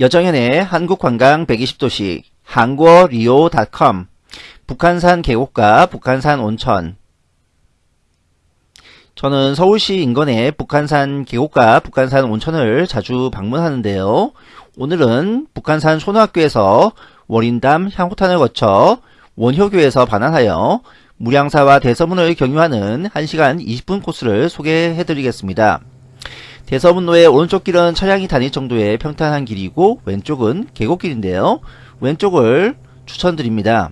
여정현의 한국관광 120도시 한국리오.com 북한산 계곡과 북한산 온천 저는 서울시 인근의 북한산 계곡과 북한산 온천을 자주 방문하는데요. 오늘은 북한산 초등학교에서 월인담 향후탄을 거쳐 원효교에서 반환하여 무량사와 대서문을 경유하는 1시간 20분 코스를 소개해 드리겠습니다. 대서문로의 오른쪽 길은 차량이 다닐 정도의 평탄한 길이고 왼쪽은 계곡길인데요. 왼쪽을 추천드립니다.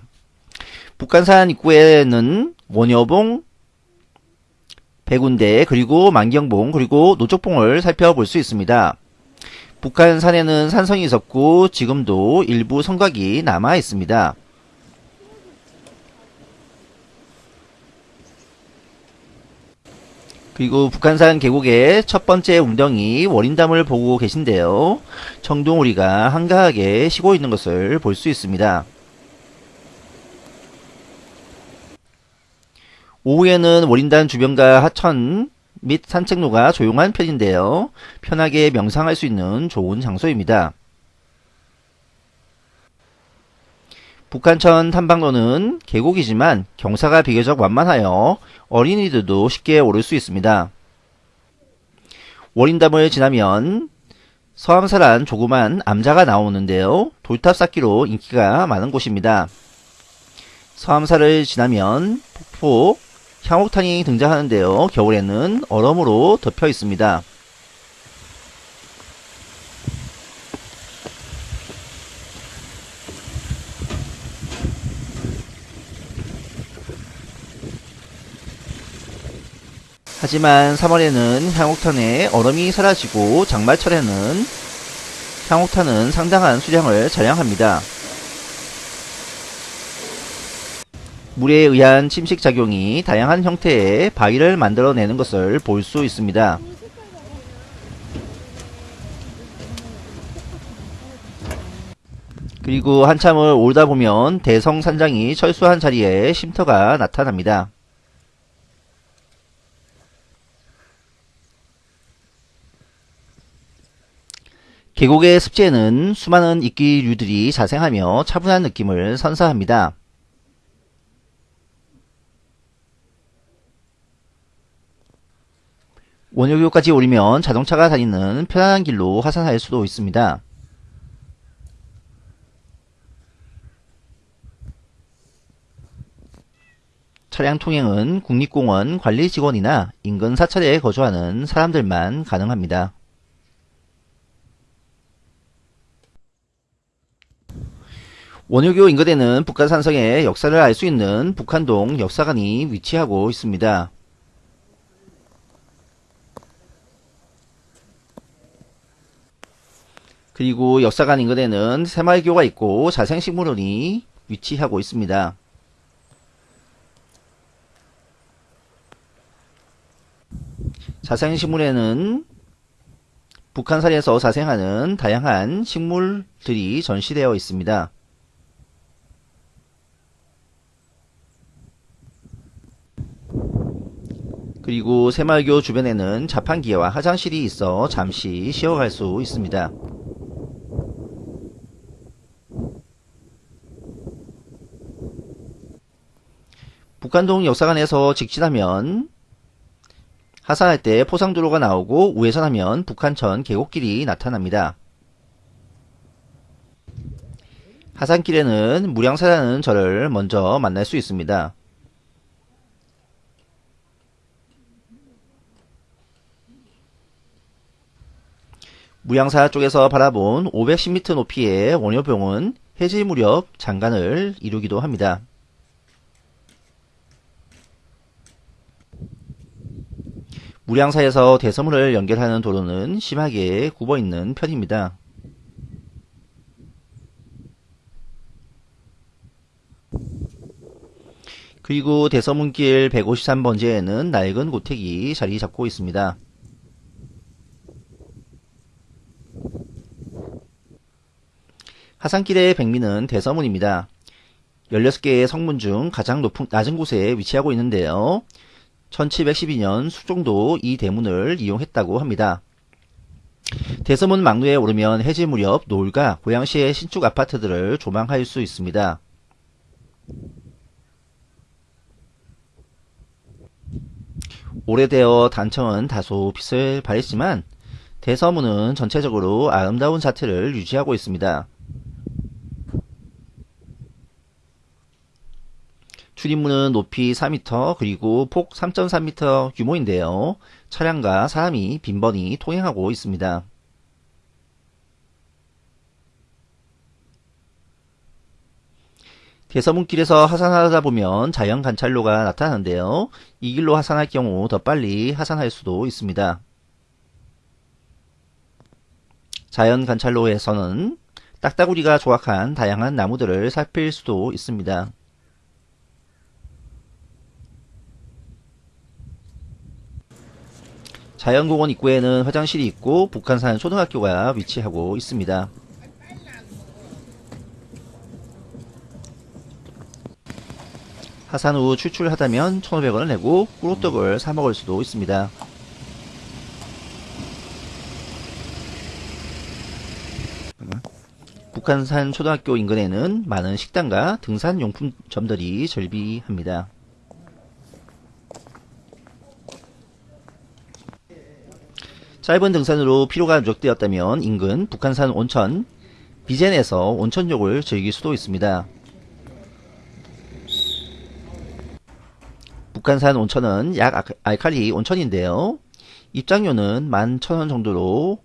북한산 입구에는 원여봉, 백운대, 그리고 만경봉, 그리고 노쪽봉을 살펴볼 수 있습니다. 북한산에는 산성이 있었고 지금도 일부 성곽이 남아 있습니다. 그리고 북한산 계곡의 첫 번째 웅덩이 월인담을 보고 계신데요. 청둥오리가 한가하게 쉬고 있는 것을 볼 수 있습니다. 오후에는 월인단 주변과 하천 및 산책로가 조용한 편인데요. 편하게 명상할 수 있는 좋은 장소입니다. 북한천 탐방로는 계곡이지만 경사가 비교적 완만하여 어린이들도 쉽게 오를 수 있습니다. 월인담을 지나면 서암사란 조그만 암자가 나오는데요. 돌탑 쌓기로 인기가 많은 곳입니다. 서암사를 지나면 폭포 향옥탄이 등장하는데요. 겨울에는 얼음으로 덮여 있습니다. 하지만 3월에는 향옥탄에 얼음이 사라지고 장마철에는 향옥탄은 상당한 수량을 자량합니다. 물에 의한 침식작용이 다양한 형태의 바위를 만들어내는 것을 볼 수 있습니다. 그리고 한참을 오다 보면 대성산장이 철수한 자리에 쉼터가 나타납니다. 계곡의 습지에는 수많은 이끼류들이 자생하며 차분한 느낌을 선사합니다. 원효교까지 오르면 자동차가 다니는 편안한 길로 하산할 수도 있습니다. 차량 통행은 국립공원 관리 직원이나 인근 사찰에 거주하는 사람들만 가능합니다. 원효교 인근에는 북한산성의 역사를 알 수 있는 북한동 역사관이 위치하고 있습니다. 그리고 역사관 인근에는 새마을교가 있고 자생식물원이 위치하고 있습니다. 자생식물에는 북한산에서 자생하는 다양한 식물들이 전시되어 있습니다. 그리고 새마을교 주변에는 자판기와 화장실이 있어 잠시 쉬어갈 수 있습니다. 북한동 역사관에서 직진하면 하산할 때 포상도로가 나오고 우회전하면 북한천 계곡길이 나타납니다. 하산길에는 무량사라는 절을 먼저 만날 수 있습니다. 무양사 쪽에서 바라본 510m 높이의 원효병은 해질 무렵 장관을 이루기도 합니다. 무량사에서 대서문을 연결하는 도로는 심하게 굽어있는 편입니다. 그리고 대서문길 153번지에는 낡은 고택이 자리 잡고 있습니다. 하산길의 백미는 대서문입니다. 16개의 성문 중 가장 높은, 낮은 곳에 위치하고 있는데요. 1712년 수종도 이 대문을 이용했다고 합니다. 대서문 막루에 오르면 해질 무렵 노을과 고양시의 신축 아파트들을 조망할 수 있습니다. 오래되어 단청은 다소 빛을 발했지만 대서문은 전체적으로 아름다운 자태를 유지하고 있습니다. 출입문은 높이 4m 그리고 폭 3.3m 규모인데요. 차량과 사람이 빈번히 통행하고 있습니다. 대서문길에서 하산하다 보면 자연 관찰로가 나타나는데요. 이 길로 하산할 경우 더 빨리 하산할 수도 있습니다. 자연 관찰로에서는 딱따구리가 조각한 다양한 나무들을 살필 수도 있습니다. 자연공원 입구에는 화장실이 있고 북한산 초등학교가 위치하고 있습니다. 하산 후 출출하다면 1,500원을 내고 꿀호떡을 사 먹을 수도 있습니다. 북한산 초등학교 인근에는 많은 식당과 등산용품점들이 절비합니다. 짧은 등산으로 피로가 누적되었다면 인근 북한산 온천 비젠에서 온천욕을 즐길 수도 있습니다. 북한산 온천은 약 알칼리 온천인데요. 입장료는 11,000원 정도로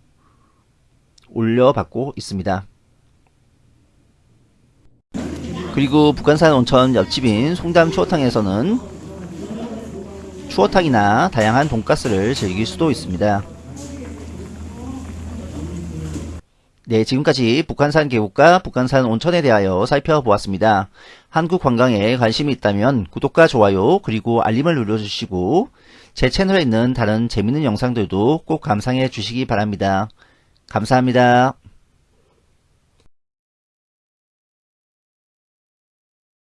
올려받고 있습니다. 그리고 북한산 온천 옆집인 송담 추어탕에서는 추어탕이나 다양한 돈가스를 즐길 수도 있습니다. 네, 지금까지 북한산 계곡과 북한산 온천에 대하여 살펴보았습니다. 한국 관광에 관심이 있다면 구독과 좋아요 그리고 알림을 눌러주시고 제 채널에 있는 다른 재밌는 영상들도 꼭 감상해 주시기 바랍니다. 감사합니다.